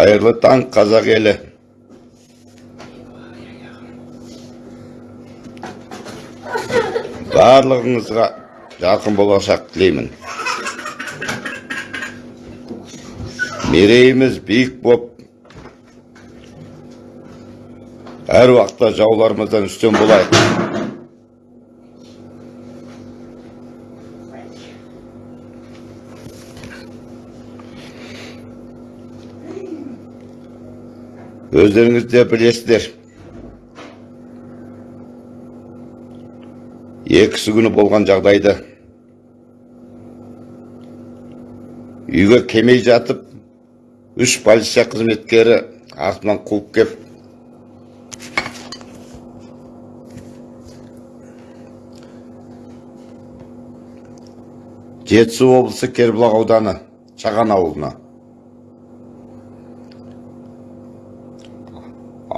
қайырлы таң қазақ елі барлығыңызға жарқын болашақ тілеймін мерейіміз биік боп әр уақытта жауларымыздан үстем болайық өздеріңіз де білесіздер екісі күні болған жағдайды үйге келмей жатып үш полиция қызметкері артынан қуып кеп жетісу облысы кербұлақ ауданы шаған ауылына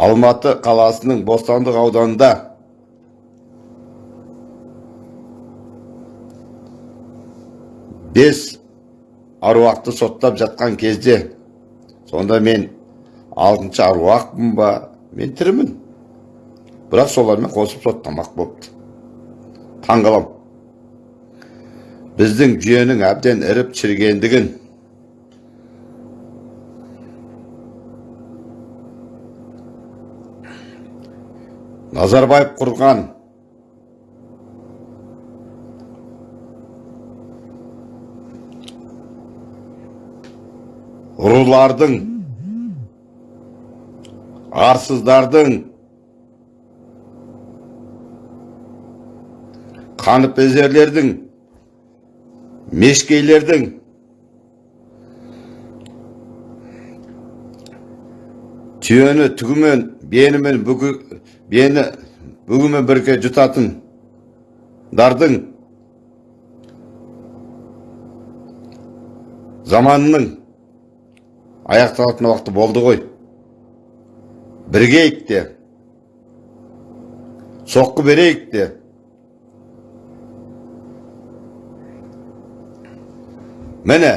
алматы қаласының бостандық ауданында. Бес аруақты соттап жатқан кезде сонда мен алтыншы аруақпын ба мен тірімін. Бірақ солармен қосып соттамақ болыпты таңғалам. Біздің жүйенің әбден іріп шірігендігін назарбаев құрған рулардың арсыздардың қаныпезерлердің мешкейлердің түйені түгімен бенімен бүгі, бені бүгімен бірге жұтатын дардың заманының аяқталатын уақыты болды ғой біргейік те соққы берейік те міне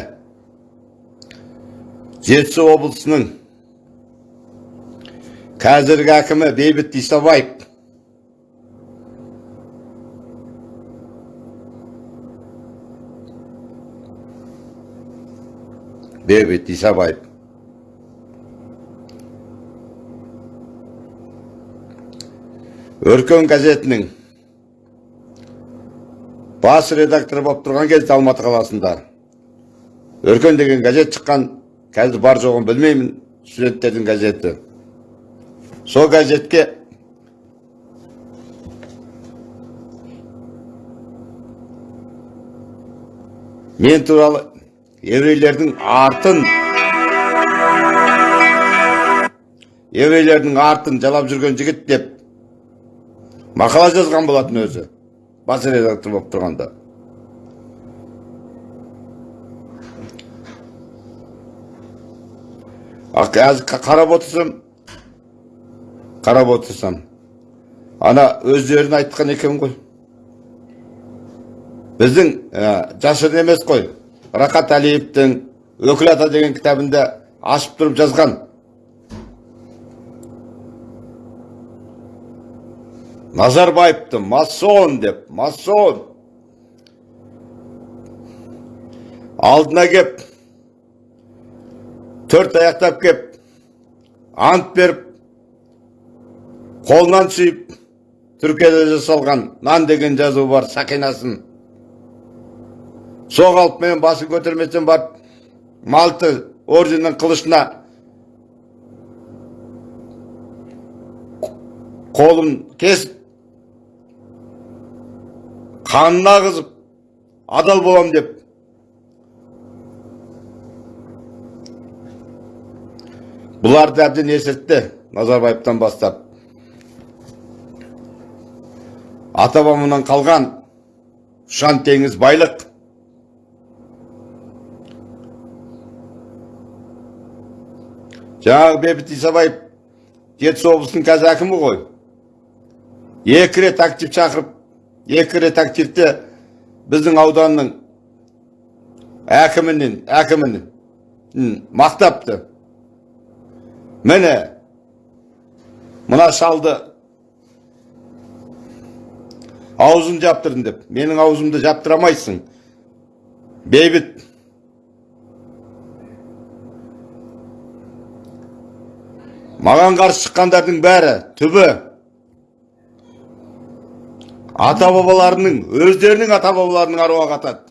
жетісу облысының қазіргі әкімі бейбіт исабаев бейбіт исабаев өркен газетінің бас редакторы болып тұрған кезде алматы қаласында өркен деген газет шыққан қазір бар жоғын білмеймін студенттердің газеті. Сол газетке мен туралы еврейлердің артын еврейлердің артын жалап жүрген жігіт деп мақала жазған болатын өзі. Бас редактор болып тұрғанда. Қазір қарап отырсам қарап отырсам. Ана өздерін айтқан екен ғой. Біздің ә, жасырын емес қой. Рақат әлиевтің өкіл ата деген кітабында ашып тұрып жазған. Назарбаевты масон деп масон алдына кеп төрт аяқтап кеп ант беріп қолынан сүйіп түркияда жасалған нан деген жазу бар сақинасын. Сол қалыппен басын көтерместен барып малты орденнің қылышына қолын кесіп қанына ағызып адал болам деп бұларды әбден есіртті назарбаевтан бастап. Ата қалған ұшан теңіз байлық. Жаңағы бейбіт исабаев жетісу облысының қазір әкімі ғой. Екі рет актив шақырып екі рет активте біздің ауданның әкімінен әкімін мақтапты. Міне мына шалды аузын жаптырдым деп. Менің аузымды жаптыра алмайсың бейбіт. Маған қарсы шыққандардың бәрі түбі. Ата бабаларының өздерінің ата бабаларының аруағы атады.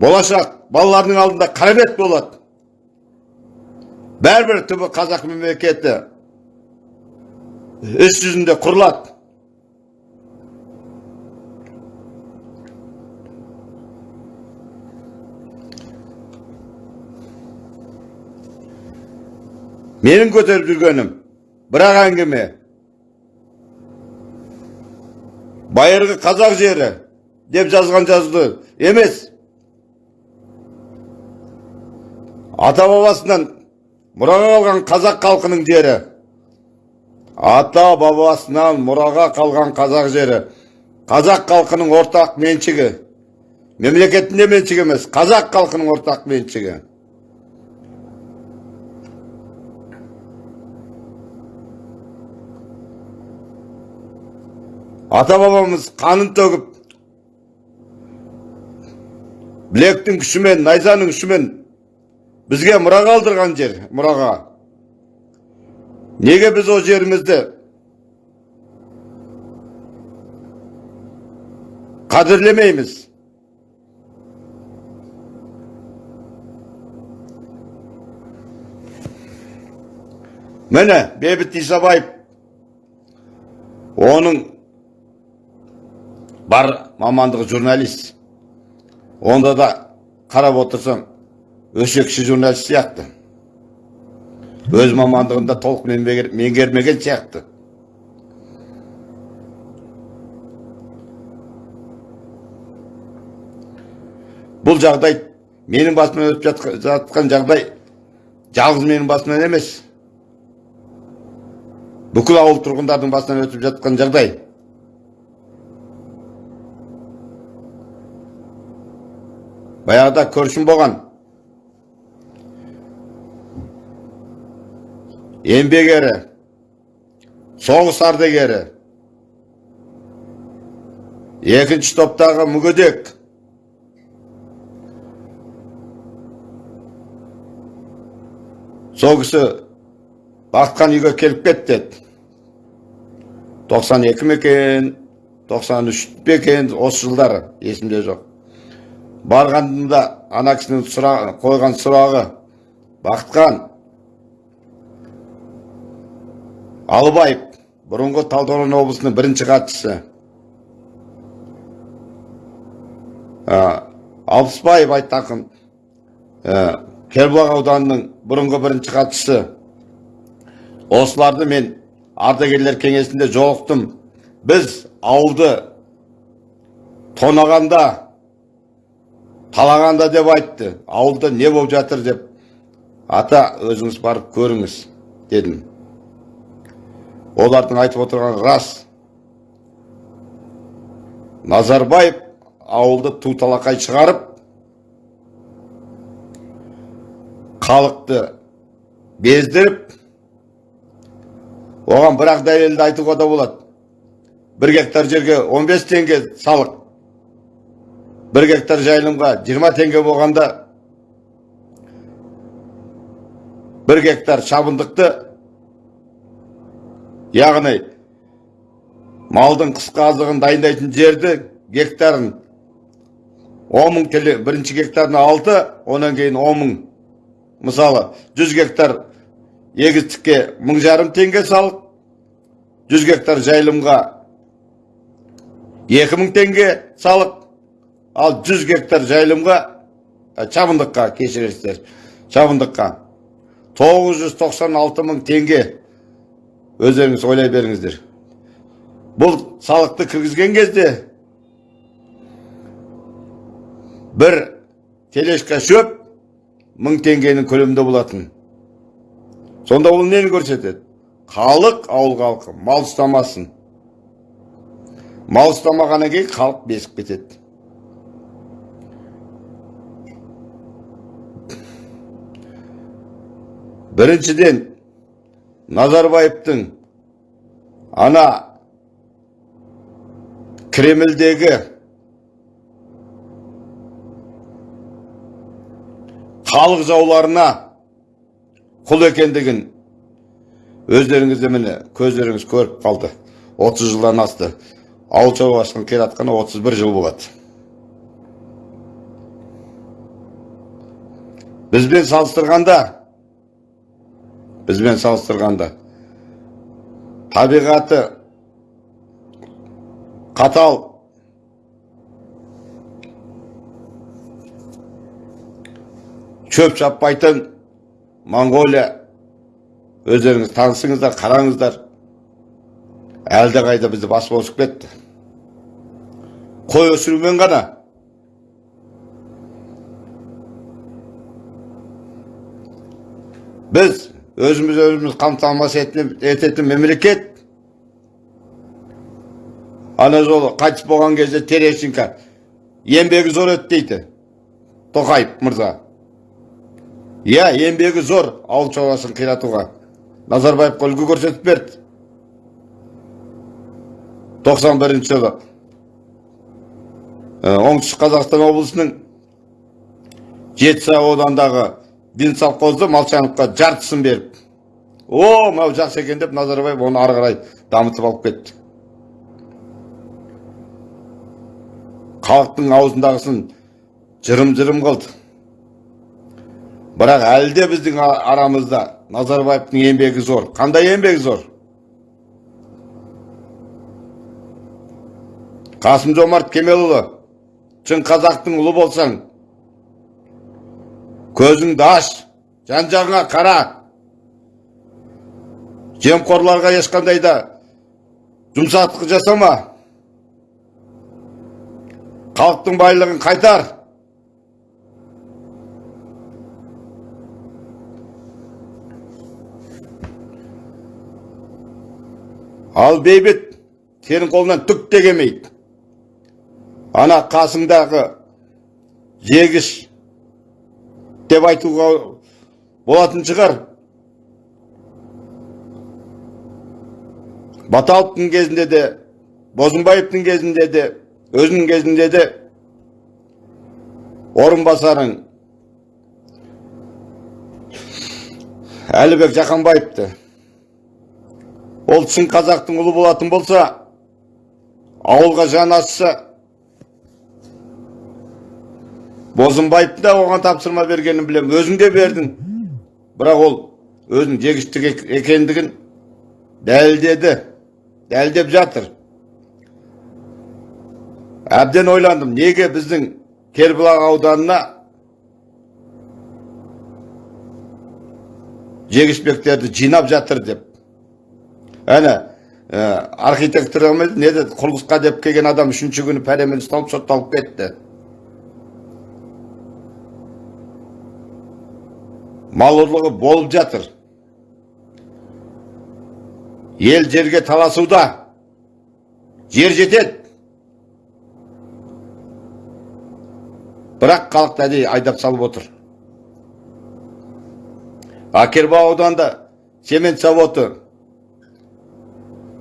Болашақ балалардың алдында қарабет болады. Бәрібір түбі қазақ мемлекеті іс жүзінде құрылады менің көтеріп жүргенім бірақ әңгіме байырғы қазақ жері деп жазған жазуды емес ата бабасынан мұраға қалған қазақ халқының жері. Ата бабасынан мұраға қалған қазақ жері. Қазақ халқының ортақ меншігі. Мемлекеттің де меншігі емес қазақ халқының ортақ меншігі. Ата бабамыз қанын төгіп білектің күшімен найзаның күшімен бізге мұра қалдырған жер мұраға неге біз ол жерімізді қадірлемейміз міне бейбіт исабаев оның бар мамандығы журналист онда да қарап отырсам өсекші журналист сияқты. Өз мамандығында толық меңгер- меңгермеген сияқты. Бұл жағдай менің басымнан өтіп жатқа- жатқан жағдай жалғыз менің басымнан емес. Бүкіл ауыл тұрғындардың басынан өтіп жатқан жағдай. Баяғыда көршім болған. Еңбек ері соғыс ардагері екінші топтағы мүгедек сол кісі бақытқан үйге келіп кет деді 92 ме екен 93 пе екен осы жылдары есімде жоқ барғанымда ана кісінің қойған сұрағы бақытқан алыбаев бұрынғы талдықорған облысының бірінші хатшысы. Алпысбаев айтақын кербұлақ ауданының бұрынғы бірінші хатшысы. Осыларды мен ардагерлер кеңесінде жолықтым. Біз ауылды тонағанда талағанда деп айтты. Ауылда не болып жатыр деп. Ата өзіңіз барып көріңіз дедім. Олардың айтып отырғаны рас. Назарбаев ауылды ту талақай шығарып халықты бездіріп оған бір ақ дәлелді айтуға да болады. Бір гектар жерге 15 теңге салық бір гектар жайылымға 20 теңге болғанда бір гектар шабындықты яғни малдың қысқы азығын дайындайтын жерді гектарын 10 мың төле бірінші гектарына 6 онан кейін 10 мың. Мысалы 100 гектар егістікке мың жарым теңге салық 100 гектар жайылымға 2000 теңге салық ал 100 гектар жайылымға ә, шабындыққа кешірерсіздер шабындыққа. 996 мың теңге өздеріңіз ойлай беріңіздер бұл салықты кіргізген кезде бір тележка шөп мың теңгенің көлемінде болатын сонда ол нені көрсетеді халық ауыл халқы мал ұстамасын мал ұстамағаннан кейін халық безіп кетеді біріншіден назарбаевтың ана кремльдегі халық жауларына құл екендігін өздеріңіз де міне көздеріңіз көріп қалды 30 жылдан асты ауыл шаруашылығын қиратқаны 31 жыл болады бізбен салыстырғанда бізбен салыстырғанда. Табиғаты қатал. Шөп шаппайтын моңғолия өздеріңіз танысыңыздар қараңыздар. Әлде қайда бізді басып озып кетті. Қой өсірумен ғана. Біз өзіміз өзіміз қамтамасыз ететін, мемлекет ана жолы қайтыс болған кезде терещенко еңбегі зор еді дейді тоқаев мырза иә еңбегі зор ауыл шаруашылығын қиратуға назарбаевқа үлгі көрсетіп берді 91 жылы оңтүстік қазақстан облысының жетісай ауданындағы денсовхозды молчановқа жартысын беріп о мынау жақсы екен деп назарбаев оны ары қарай дамытып алып кетті. Халықтың аузындағысын жырым жырым қылды. Бірақ әлі де біздің арамызда назарбаевтың еңбегі зор. Қандай еңбегі зор? Қасым жомарт кемелұлы шын қазақтың ұлы болсаң көзіңді аш жан жағыңа қара жемқорларға ешқандай да жұмсақтық жасама халықтың байлығын қайтар ал бейбіт сенің қолынан түк те келмейді ана қасыңдағы жегіш деп айтуға болатын шығар. Баталовтың кезінде де бозымбаевтың кезінде де өзінің кезінде де орынбасарың әлібек жақанбаевты. Ол шын қазақтың ұлы болатын болса ауылға жан ашса бозымбаевты да оған тапсырма бергенін білем, өзің де бердің. Бірақ ол өзінің жегіштік екендігін дәлелдеді дәлелдеп жатыр. Әбден ойландым неге біздің кербұлақ ауданына жегішбектерді жинап жатыр деп. Әне архитектор не деді? Құрылысқа деп келген адам үшінші күні пәремен ұсталып сотталып кетті. Мал ұрлығы болып жатыр. Ел жерге таласуда. Жер жетеді. Бірақ халықты әдейі айдап салып отыр. Акербау ауданында цемент заводы.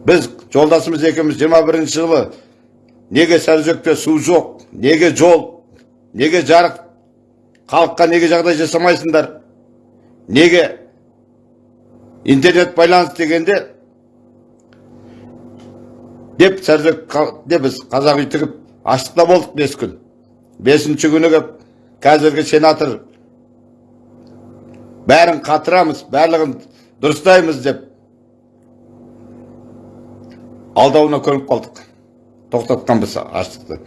Біз жолдасымыз екеуміз 21 жылы неге саржөкте су жоқ неге жол неге жарық халыққа неге жағдай жасамайсыңдар? Неге интернет байланыс дегенде деп деп біз қазақ үй тігіп аштықта болдық бес күн бесінші күні қазіргі сенатор бәрін қатырамыз барлығын дұрыстаймыз деп алдауына көніп қалдық тоқтатқанбыз аштықты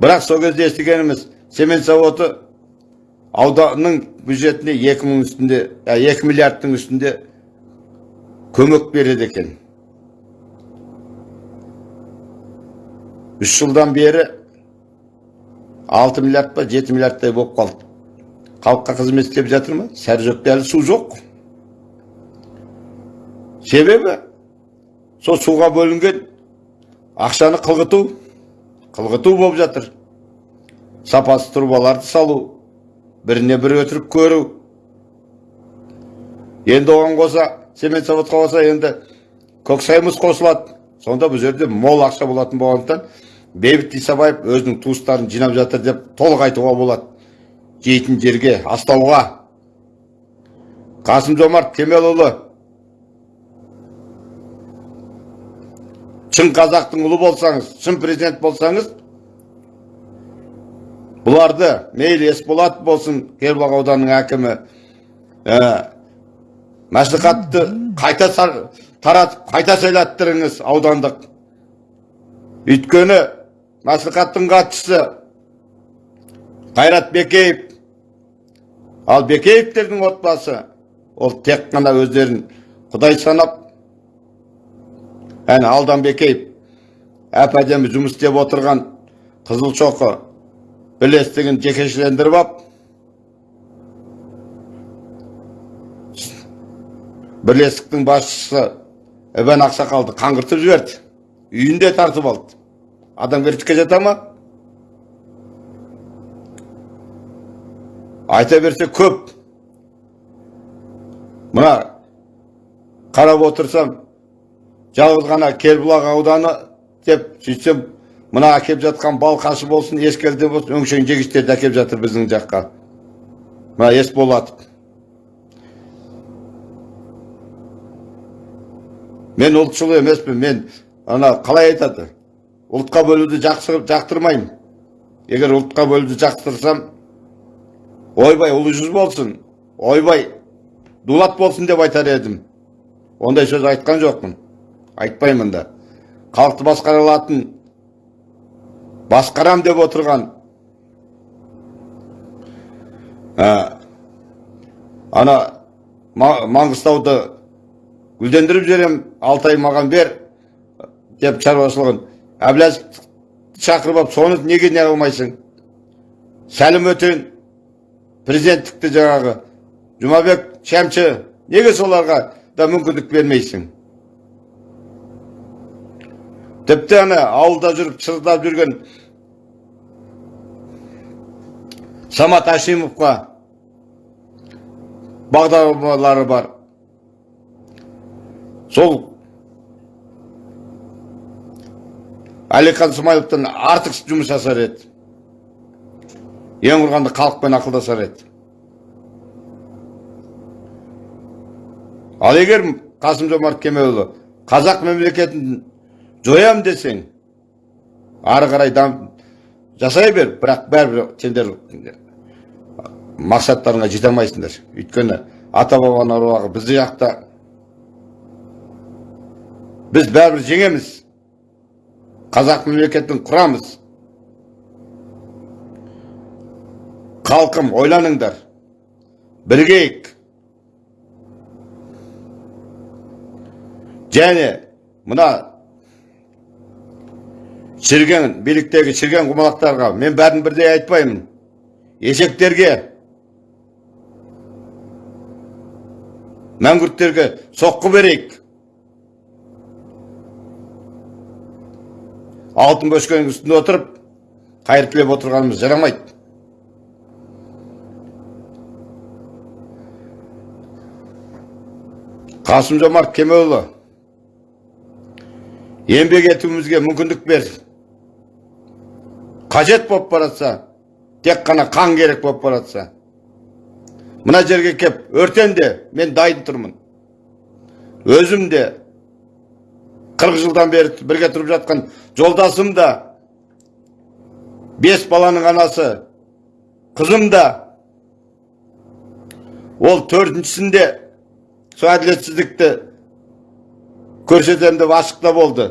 бірақ сол кезде естігеніміз цемент заводы ауданның бюджетіне екі мың үстінде екі миллиардтың үстінде көмек береді екен. Үш жылдан бері алты миллиард па жеті миллиардтай болып қалды. Халыққа қызмет істеп жатыр ма? Саржөкте әлі су жоқ. Себебі сол суға бөлінген ақшаны қылғыту қылғыту болып жатыр. Сапасыз трубаларды салу біріне бірі өтірік көру. Енді оған қоса цемент заводқа қоса енді көксайымыз қосылады. Сонда бұл жерде мол ақша болатын болғандықтан бейбіт исабаев өзінің туыстарын жинап жатыр деп толық айтуға болады. Жейтін жерге астауға. Қасым жомарт кемелұлы. Шын қазақтың ұлы болсаңыз шын президент болсаңыз бұларды мейлі есболат болсын кербұлақ ауданының әкімі ә, мәслихатты қайта таратып қайта сайлаттырыңыз аудандық. Өйткені мәслихаттың хатшысы қайрат бекеев ал бекеевтердің отбасы ол тек қана өздерін құдай санап әне алдан бекеев әп әдемі жұмыс істеп отырған қызылшоқы бірлестігін жекешелендіріп алып бірлестіктің басшысы ібан ақсақалды қаңғыртып жіберді үйінде тартып алды адамгершілікке жата ма айта берсе көп мына қарап отырсам жалғыз ғана кербұлақ ауданы деп сөйтсем мына әкеп жатқан балқашы болсын ескелді болсын өңшең жегіштерді әкеп жатыр біздің жаққа. Мына есболатов мен ұлтшыл емеспін мен ана қалай айтады? Ұлтқа бөлуді жақсы жақтырмаймын. Егер ұлтқа бөлуді жақтырсам ойбай ұлы жүз болсын. Ойбай дулат болсын деп айтар едім. Ондай сөз айтқан жоқпын. Айтпаймын да. Халықты басқара алатын басқарам деп отырған. Ә, ана Ма- маңғыстауды гүлдендіріп жіберем алтай маған бер деп шаруашылығын. Әбләзовті шақырып алып соны неге не қылмайсың сәлім өтен президенттікті жаңағы. Жұмабек шәмші неге соларға да мүмкіндік бермейсің? Тіпті ана ауылда жүріп шырылдап жүрген самат әшімовқа бағдарламалары бар. Сол әлихан смайыловтан артық жұмыс жасар еді. Ең құрғанда халықпен ақылдасар еді. Ал егер қасым жомарт кемелұлы қазақ мемлекетін жоям десең ары қарай жасай бер бірақ бәрібір сендер мақсаттарыңа жете алмайсыңдар. Өйткені ата бабаның аруағы бізді жақта. Біз бәрібір жеңеміз. Қазақ мемлекетін құрамыз. Халқым ойланыңдар. Бірігейік және мына шірген биліктегі шірген құмалақтарға мен бәрін бірдей айтпаймын. Есектерге. Мәңгүрттерге соққы берейік. Алтын бөшкенің үстінде отырып қайыр тілеп отырғанымыз жарамайды. Қасым жомарт кемелұлы еңбек етуімізге мүмкіндік бер. Қажет болып баратса тек қана қан керек болып баратса мына жерге кеп өртен де мен дайын тұрмын өзім де қырық жылдан бері бірге тұрып жатқан жолдасым да бес баланың анасы қызым да ол төртіншісінде сол әділетсіздікті көрсетемін деп ашықта болды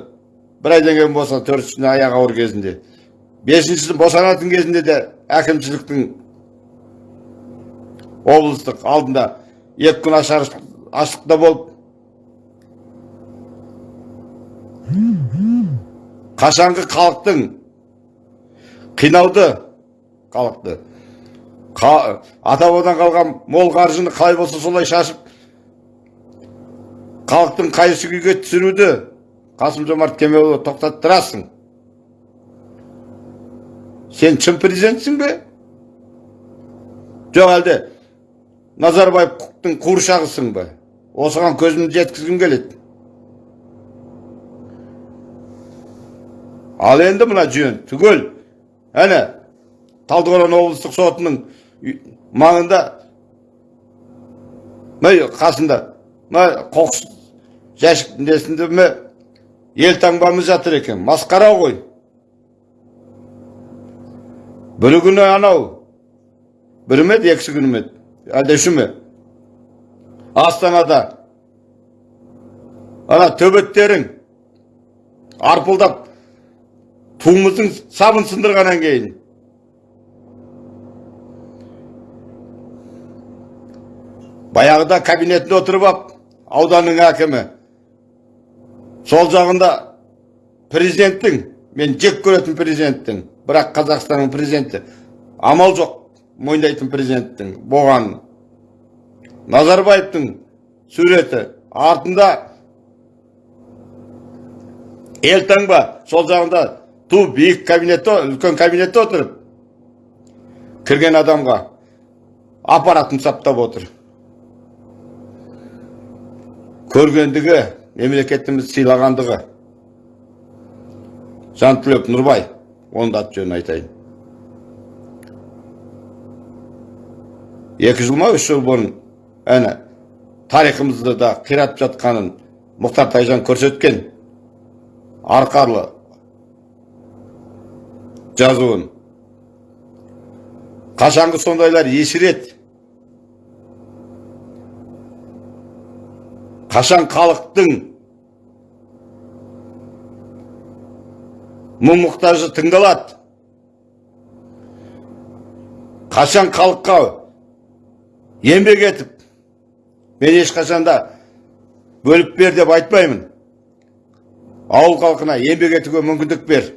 бір айдан кейін болса төртіншісіне аяғы ауыр кезінде бесіншісі босанатын кезінде де әкімшіліктің облыстық алдында екі күн ашар аштықта болып қашанғы халықтың қинауды халықты. Қа- ата қалған мол қаржыны қалай болса солай шашып халықтың қайшы күйге түсіруді қасым жомарт кемелұлы тоқтаттырасың. Сен шын президентсің бе жоқ әлде назарбаевтың қуыршағысың ба? Осыған көзімді жеткізгім келеді. Ал енді мына жүйен түгел. Әне талдықорған облыстық сотының маңында мына қасында мына қоқыс жәшік несінде елтаңбамыз жатыр екен. Масқара ғой. Бір күні анау бір ме еді екісі күні ме еді әлде үші ме астанада ана төбеттерің арпылдап туымыздың сабын сындырғаннан кейін баяғыда кабинетінде отырып ап ауданның әкімі сол жағында президенттің мен жек көретін президенттің бірақ қазақстанның президенті амал жоқ мойындайтын президенттің болған. Назарбаевтың суреті артында елтаңба сол жағында ту биік кабинетте үлкен кабинетте отырып кірген адамға аппаратын саптап отыр. Көргендігі мемлекетіміз сыйлағандығы. Жантілек нұрбай. Оның да аты жөнін айтайын екі жыл ма үш жыл бұрын әне тарихымызды да қиратып жатқанын мұхтар тайжан көрсеткен арқарлы жазуын қашанғы сондайлар ешіреді қашан халықтың мұң мұқтажы тыңдалады. Қашан халыққа еңбек етіп мен ешқашанда бөліп бер деп айтпаймын. Ауыл халқына еңбек етуге мүмкіндік бер.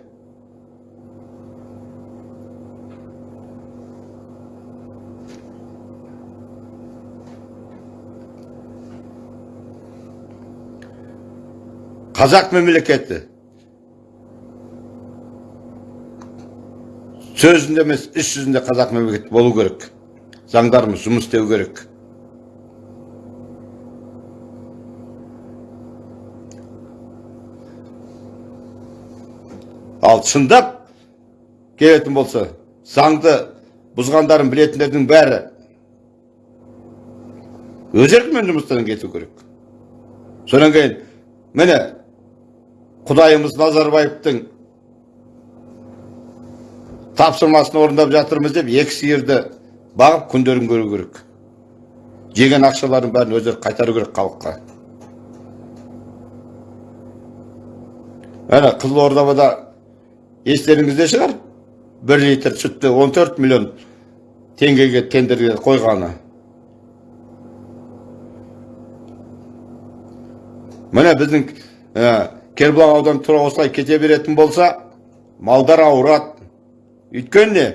Қазақ мемлекеті сөзінде емес іс жүзінде қазақ мемлекеті болу керек. Заңдарымыз жұмыс істеу керек. Ал шындап келетін болса заңды бұзғандарын білетіндердің бәрі өз еркімен жұмыстан кету керек. Содан кейін міне құдайымыз назарбаевтың тапсырмасын орындап жатырмыз деп екі сиырды бағып күндерін көру керек. Жеген ақшалардың бәрін өздері қайтару керек халыққа. Әне қызылордада естеріңізде шығар? Бір литр сүтті 14 миллион теңгеге тендерге қойғаны. Міне біздің ә, кербұлақ ауданы тура осылай кете беретін болса малдар ауырады. Өйткені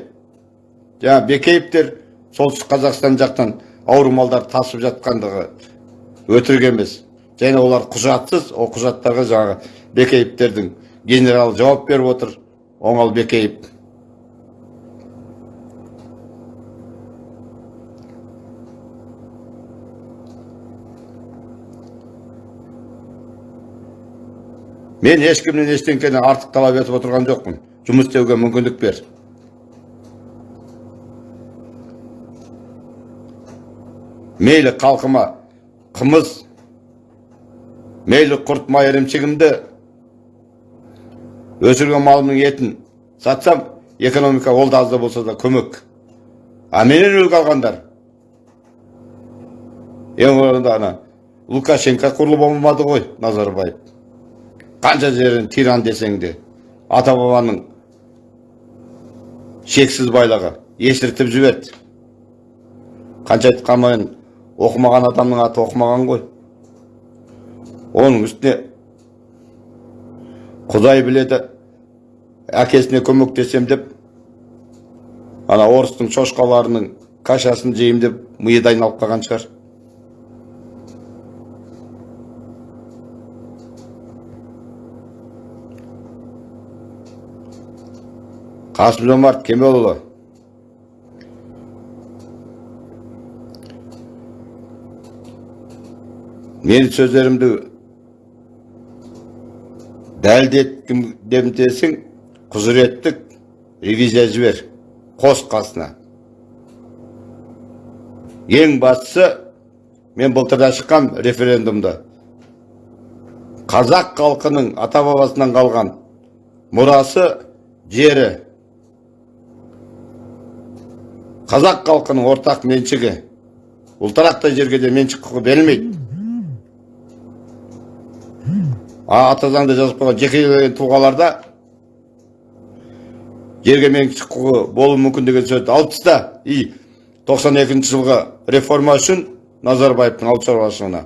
жаңа бекеевтер солтүстік қазақстан жақтан ауру малдар тасып жатқандығы емес. Және олар құжатсыз ол құжаттарға жаңағы бекеевтердің генерал жауап беріп отыр оңал бекеев мен ешкімнен ештеңкені артық талап етіп отырған жоқпын. Жұмыс істеуге мүмкіндік бер. Мейлі халқыма қымыз мейлі құрт май ірімшігімді өсірген малымның етін сатсам экономика ол да аз да болса да көмек. А менен үлгі алғандар? Ең орында ана лукашенко құрлы болмады ғой назарбаев. Қанша жерін тиран десең де ата бабаның шексіз байлығы естіртіп жіберді. Қанша айтқанмен оқымаған адамның аты оқымаған ғой. Оның үстіне құдай біледі әкесіне көмектесем деп ана орыстың шошқаларының кашасын жеймін деп миы да айналып қалған шығар. Қасым жомарт кемелұлы менің сөздерімді дәлелдеткім десең құзыреттік ревизия жібер қос қасына ең бастысы мен былтырда шыққам референдумда қазақ халқының ата бабасынан қалған мұрасы жері қазақ халқының ортақ меншігі ұлтарақтай жерге де меншік құқы берілмейді а ата заңда жазып қойған жекелеген тұлғаларда жерге меншік құқы болуы мүмкін деген сөзді алып таста и 92 жылғы реформа үшін назарбаевтың ауыл шаруашылығына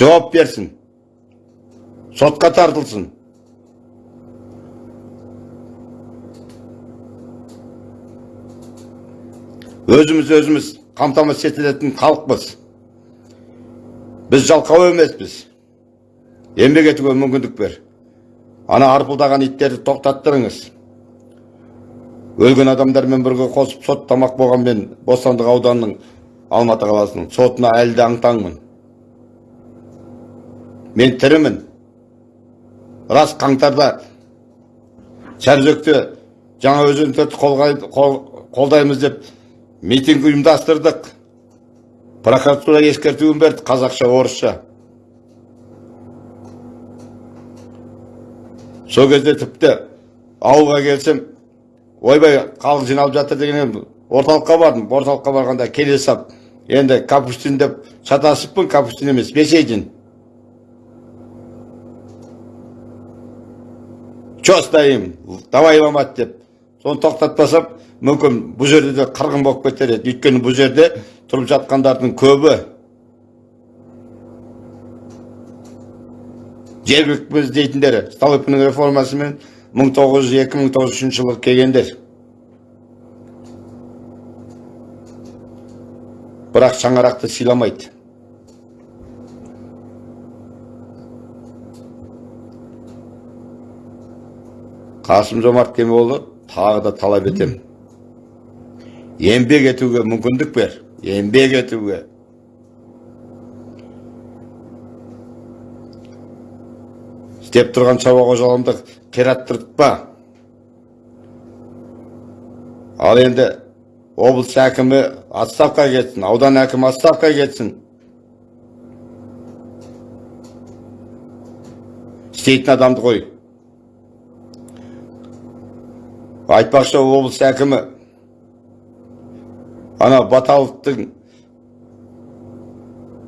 жауап берсін сотқа тартылсын. Өзіміз өзіміз қамтамасыз етілетін халықпыз. Біз жалқау емеспіз. Еңбек етуге мүмкіндік бер. Ана арпылдаған иттерді тоқтаттырыңыз. Өлген адамдармен бірге қосып соттамақ болған мен бостандық ауданының алматы қаласының сотына әлі де мен тірімін. Рас қаңтарда сарыөзекте жаңа өзен төртті қолдаймыз деп митинг ұйымдастырдық. Прокуратура ескертуін берді қазақша орысша сол кезде тіпті ауылға келсем ойбай халық жиналып жатыр деген орталыққа бардым. Орталыққа барғанда келе сап енді капустин деп шатасыппын капустин емес бесейдин. Че стоим? Давай ломать деп. Соны тоқтатпасам мүмкін бұл жерде де қырғын болып кетер еді. Өйткені бұл жерде тұрып жатқандардың көбі жергілікпіз дейтіндері столыпиннің реформасымен мың тоғыз жүз екі мың тоғыз жүз үшінші жылы келгендер. Бірақ шаңырақты сыйламайды. Қасым жомарт кемелұлы тағы да талап етемін. Еңбек етуге мүмкіндік бер. Еңбек етуге істеп тұрған шаруа қожалығымды қираттыртпа ал енді облыс әкімі отставкаға кетсін аудан әкімі отставкаға кетсін істейтін адамды қой айтпақшы облыс әкімі ана баталовтың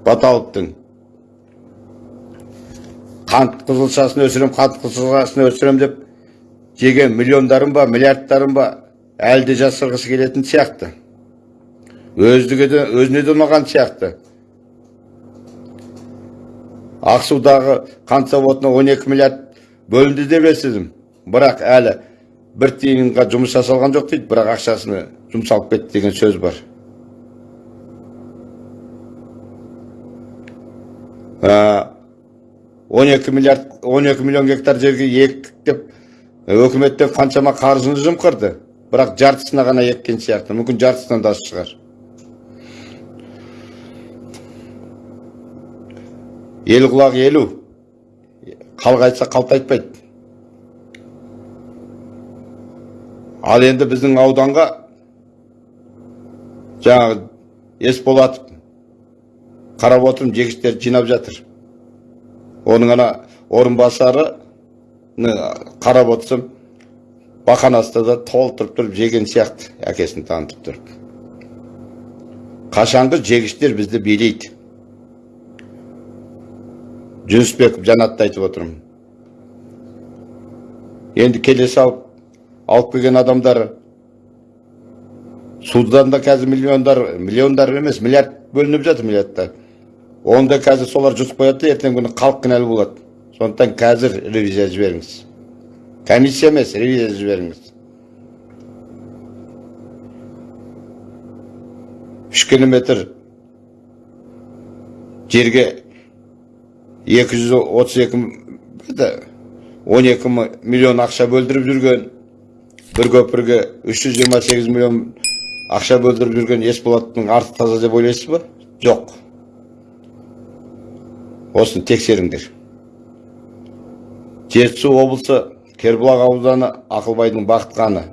баталовтың қант қызылшасын өсірем қант қызылшасын өсірем деп жеген миллиондарым ба миллиардтарым ба әлі де жасырғысы келетін сияқты. Өздігі де өзіне де ұнаған сияқты. Ақсудағы қант заводына 12 миллиард бөлінді деп естідім. Бірақ әлі бір тиынға жұмыс жасалған жоқ дейді бірақ ақшасына жұмсалып кетті деген сөз бар он екі миллиард он екі миллион гектар жерге ектік деп өкіметтен қаншама қаржыны жымқырды бірақ жартысына ғана еккен сияқты мүмкін жартысынан да шығар ел құлағы елу халық айтса ал енді біздің ауданға жаңағы есболатов қарап отырмын жегіштерді жинап жатыр. Оның ана орынбасары қарап отырсам бақанасты да толтырып тұрып жеген сияқты әкесін танытып тұрып. Қашанғы жегіштер бізді билейді. Жүнісбеков жанатты айтып отырмын. Енді келе салып алып келген адамдар судан да қазір миллиондар миллиондар емес миллиард бөлініп жатыр миллиардтар. Оны да қазір солар жұтып қояды да ертеңгі күні халық кінәлі болады. Сондықтан қазір ревизия жіберіңіз. Комиссия емес ревизия жіберіңіз. Үш километр жерге екі жүз отыз екі он екі миллион ақша бөлдіріп жүрген бір көпірге үш жүз жиырма сегіз миллион ақша бөлдіріп жүрген есболаттың арты таза деп ойлайсыз ба? Жоқ. Осыны тексеріңдер. Жетісу облысы кербұлақ ауданы ақылбайдың бақытқаны.